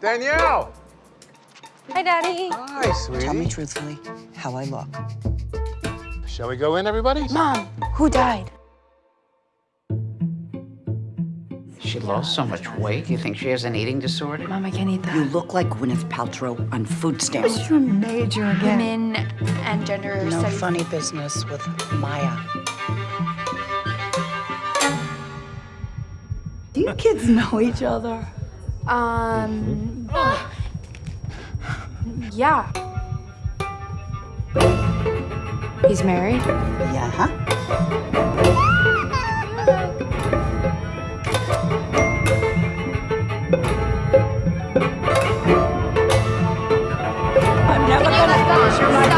Danielle! Hi, Daddy. Hi, sweetie. Tell me truthfully how I look. Shall we go in, everybody? Mom, who died? She lost so much weight. You think she has an eating disorder? Mom, I can't eat that. You look like Gwyneth Paltrow on food stamps. You're major again. Women and gender No studies. funny business with Maya. Do you kids know each other? Um... yeah. He's married? Yeah. Huh? I'm never gonna finish your